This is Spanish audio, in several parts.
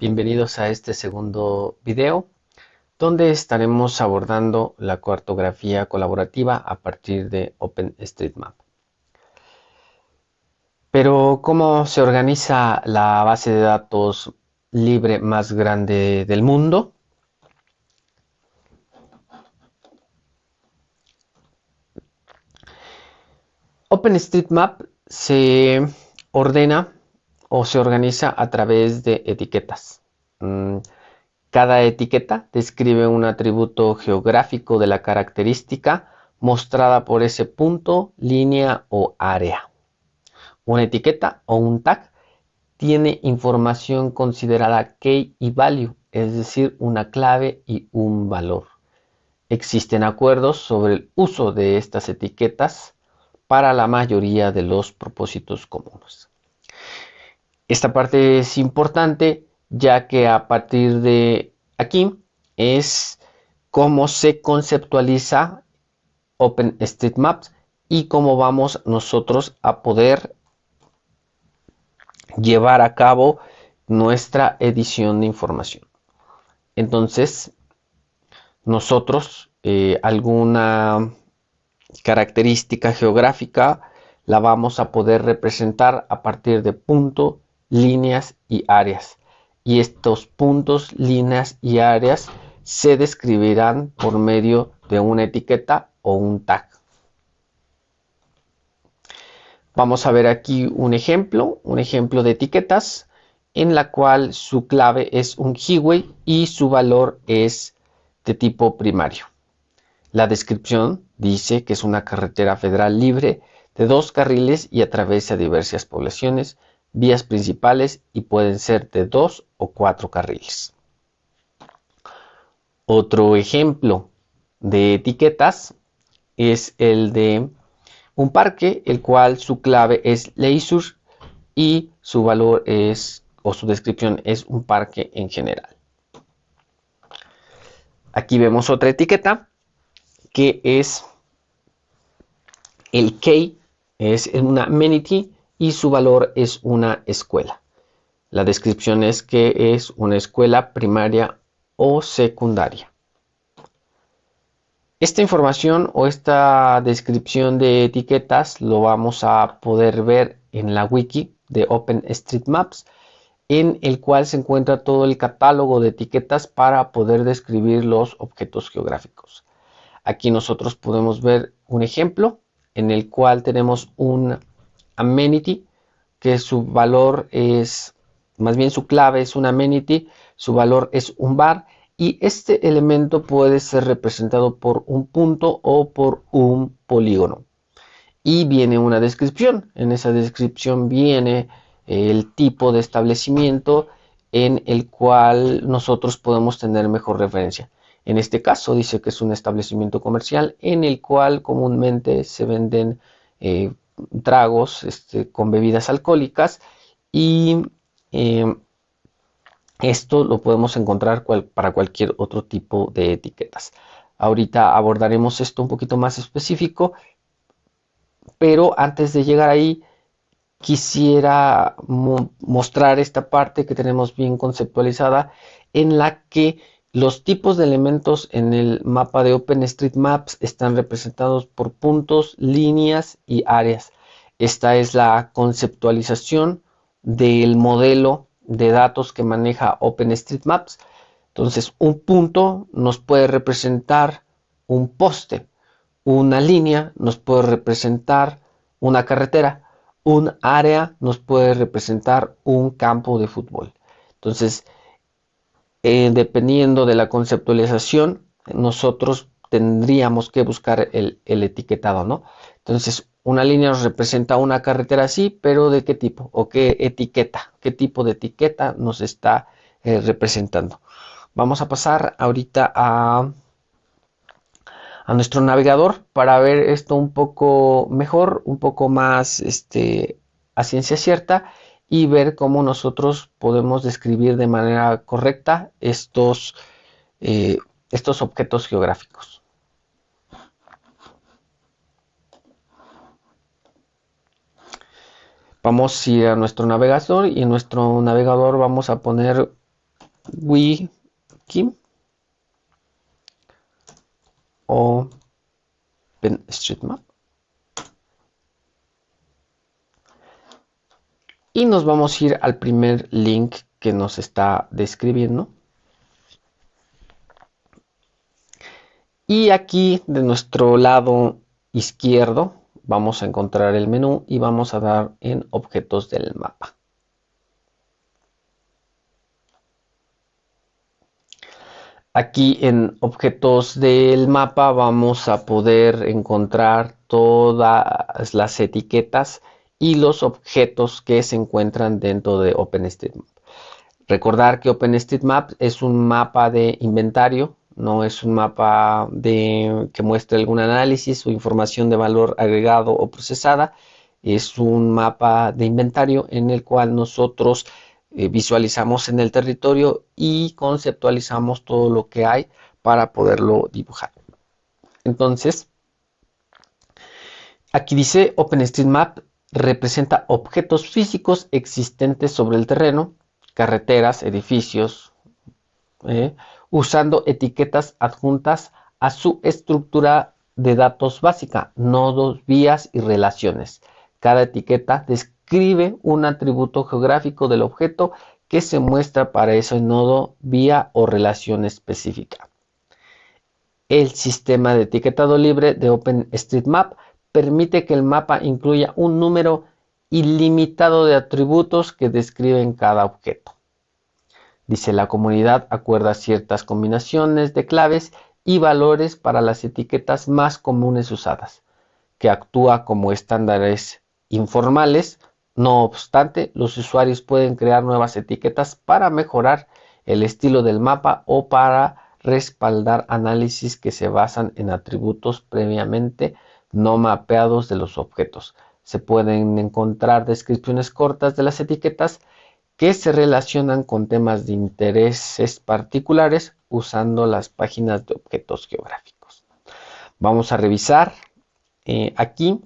Bienvenidos a este segundo video donde estaremos abordando la cartografía colaborativa a partir de OpenStreetMap. Pero ¿cómo se organiza la base de datos libre más grande del mundo? OpenStreetMap se ordena o se organiza a través de etiquetas. Mm, cada etiqueta describe un atributo geográfico de la característica mostrada por ese punto, línea o área. Una etiqueta o un tag tiene información considerada key y value, es decir, una clave y un valor. Existen acuerdos sobre el uso de estas etiquetas para la mayoría de los propósitos comunes. Esta parte es importante ya que a partir de aquí es cómo se conceptualiza OpenStreetMaps y cómo vamos nosotros a poder llevar a cabo nuestra edición de información. Entonces, nosotros eh, alguna característica geográfica la vamos a poder representar a partir de punto, líneas y áreas. Y estos puntos, líneas y áreas se describirán por medio de una etiqueta o un tag. Vamos a ver aquí un ejemplo, un ejemplo de etiquetas en la cual su clave es un highway y su valor es de tipo primario. La descripción dice que es una carretera federal libre de dos carriles y atraviesa diversas poblaciones, vías principales y pueden ser de dos o cuatro carriles. Otro ejemplo de etiquetas es el de un parque, el cual su clave es leisure y su valor es o su descripción es un parque en general. Aquí vemos otra etiqueta que es el key, es una amenity y su valor es una escuela. La descripción es que es una escuela primaria o secundaria. Esta información o esta descripción de etiquetas lo vamos a poder ver en la wiki de OpenStreetMaps en el cual se encuentra todo el catálogo de etiquetas para poder describir los objetos geográficos. Aquí nosotros podemos ver un ejemplo en el cual tenemos un amenity que su valor es, más bien su clave es un amenity, su valor es un bar y este elemento puede ser representado por un punto o por un polígono. Y viene una descripción, en esa descripción viene el tipo de establecimiento en el cual nosotros podemos tener mejor referencia. En este caso dice que es un establecimiento comercial en el cual comúnmente se venden eh, tragos este, con bebidas alcohólicas y eh, esto lo podemos encontrar para cualquier otro tipo de etiquetas. Ahorita abordaremos esto un poquito más específico, pero antes de llegar ahí quisiera mostrar esta parte que tenemos bien conceptualizada en la que los tipos de elementos en el mapa de OpenStreetMaps están representados por puntos, líneas y áreas. Esta es la conceptualización del modelo de datos que maneja OpenStreetMaps. Entonces, un punto nos puede representar un poste, una línea nos puede representar una carretera, un área nos puede representar un campo de fútbol. Entonces, eh, dependiendo de la conceptualización, nosotros tendríamos que buscar el, etiquetado, ¿no? Entonces, una línea nos representa una carretera así, pero ¿de qué tipo? ¿O qué etiqueta? ¿Qué tipo de etiqueta nos está eh, representando? Vamos a pasar ahorita a, nuestro navegador para ver esto un poco mejor, un poco más este, a ciencia cierta y ver cómo nosotros podemos describir de manera correcta estos, eh, estos objetos geográficos. Vamos a ir a nuestro navegador y en nuestro navegador vamos a poner wiki OpenStreetMap. Y nos vamos a ir al primer link que nos está describiendo. Y aquí de nuestro lado izquierdo vamos a encontrar el menú y vamos a dar en objetos del mapa. Aquí en objetos del mapa vamos a poder encontrar todas las etiquetas y los objetos que se encuentran dentro de OpenStreetMap. Recordar que OpenStreetMap es un mapa de inventario, no es un mapa de, que muestre algún análisis o información de valor agregado o procesada. Es un mapa de inventario en el cual nosotros eh, visualizamos en el territorio y conceptualizamos todo lo que hay para poderlo dibujar. Entonces, aquí dice OpenStreetMap representa objetos físicos existentes sobre el terreno, carreteras, edificios, eh, usando etiquetas adjuntas a su estructura de datos básica, nodos, vías y relaciones. Cada etiqueta describe escribe un atributo geográfico del objeto que se muestra para ese nodo, vía o relación específica. El sistema de etiquetado libre de OpenStreetMap permite que el mapa incluya un número ilimitado de atributos que describen cada objeto. Dice la comunidad acuerda ciertas combinaciones de claves y valores para las etiquetas más comunes usadas, que actúa como estándares informales no obstante, los usuarios pueden crear nuevas etiquetas para mejorar el estilo del mapa o para respaldar análisis que se basan en atributos previamente no mapeados de los objetos. Se pueden encontrar descripciones cortas de las etiquetas que se relacionan con temas de intereses particulares usando las páginas de objetos geográficos. Vamos a revisar eh, aquí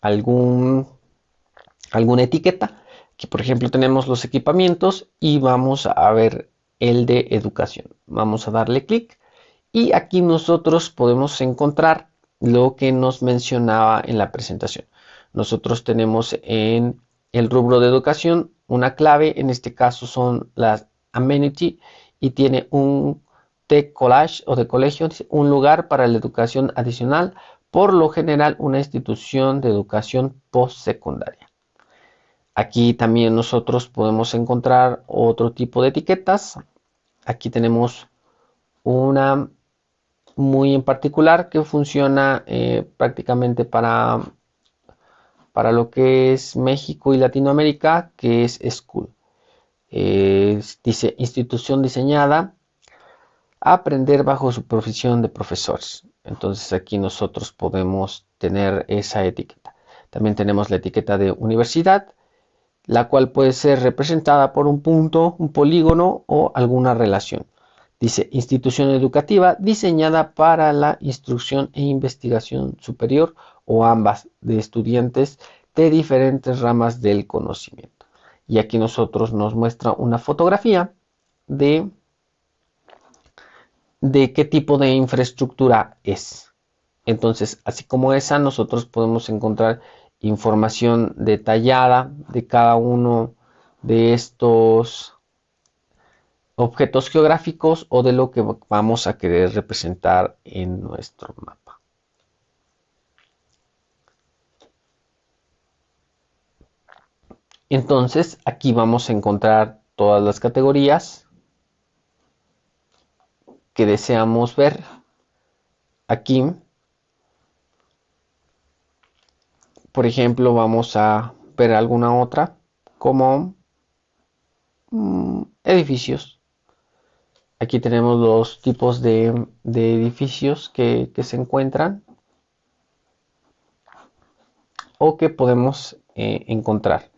algún alguna etiqueta. Aquí, por ejemplo, tenemos los equipamientos y vamos a ver el de educación. Vamos a darle clic y aquí nosotros podemos encontrar lo que nos mencionaba en la presentación. Nosotros tenemos en el rubro de educación una clave, en este caso son las amenity y tiene un de college o de colegio, un lugar para la educación adicional, por lo general una institución de educación postsecundaria. Aquí también nosotros podemos encontrar otro tipo de etiquetas. Aquí tenemos una muy en particular que funciona eh, prácticamente para, para lo que es México y Latinoamérica, que es School. dice institución diseñada a aprender bajo su profesión de profesores. Entonces aquí nosotros podemos tener esa etiqueta. También tenemos la etiqueta de universidad la cual puede ser representada por un punto, un polígono o alguna relación. Dice institución educativa diseñada para la instrucción e investigación superior o ambas de estudiantes de diferentes ramas del conocimiento. Y aquí nosotros nos muestra una fotografía de, de qué tipo de infraestructura es. Entonces, así como esa, nosotros podemos encontrar información detallada de cada uno de estos objetos geográficos o de lo que vamos a querer representar en nuestro mapa. Entonces aquí vamos a encontrar todas las categorías que deseamos ver. Aquí por ejemplo, vamos a ver alguna otra como mm, edificios. Aquí tenemos los tipos de, edificios que, se encuentran o que podemos eh, encontrar.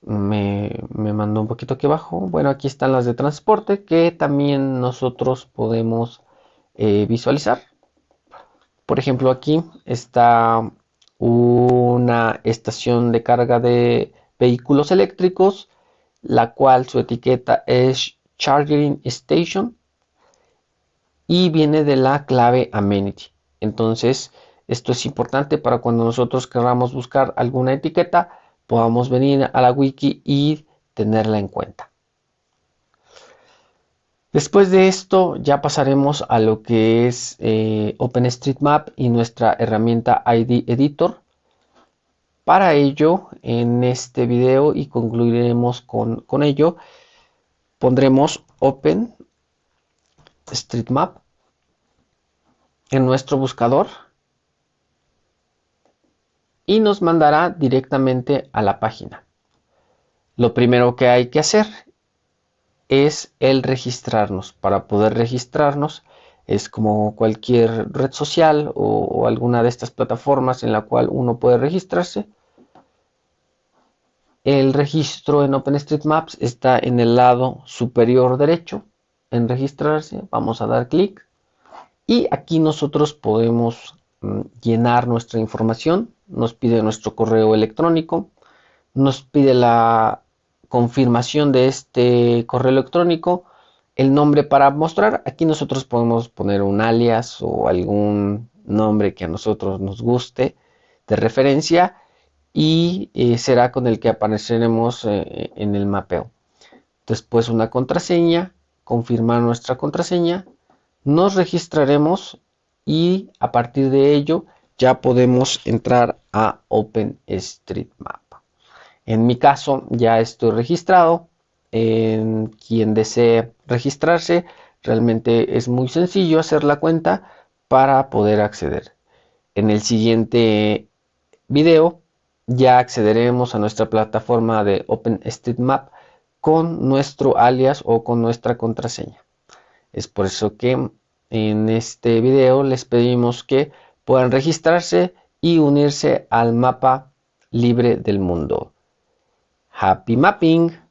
Me, mandó un poquito aquí abajo. Bueno, aquí están las de transporte que también nosotros podemos eh, visualizar. Por ejemplo, aquí está una estación de carga de vehículos eléctricos, la cual su etiqueta es Charging Station y viene de la clave Amenity. Entonces, esto es importante para cuando nosotros queramos buscar alguna etiqueta, podamos venir a la wiki y tenerla en cuenta. Después de esto ya pasaremos a lo que es eh, OpenStreetMap y nuestra herramienta ID Editor. Para ello, en este video y concluiremos con, con ello, pondremos OpenStreetMap en nuestro buscador y nos mandará directamente a la página. Lo primero que hay que hacer es el registrarnos. Para poder registrarnos es como cualquier red social o, alguna de estas plataformas en la cual uno puede registrarse. El registro en OpenStreetMaps está en el lado superior derecho. En registrarse vamos a dar clic y aquí nosotros podemos mm, llenar nuestra información. Nos pide nuestro correo electrónico, nos pide la confirmación de este correo electrónico, el nombre para mostrar. Aquí nosotros podemos poner un alias o algún nombre que a nosotros nos guste de referencia y eh, será con el que apareceremos eh, en el mapeo. Después una contraseña, confirmar nuestra contraseña, nos registraremos y a partir de ello ya podemos entrar a OpenStreetMap. En mi caso ya estoy registrado. En quien desee registrarse, realmente es muy sencillo hacer la cuenta para poder acceder. En el siguiente video ya accederemos a nuestra plataforma de OpenStreetMap con nuestro alias o con nuestra contraseña. Es por eso que en este video les pedimos que puedan registrarse y unirse al mapa libre del mundo. Happy mapping!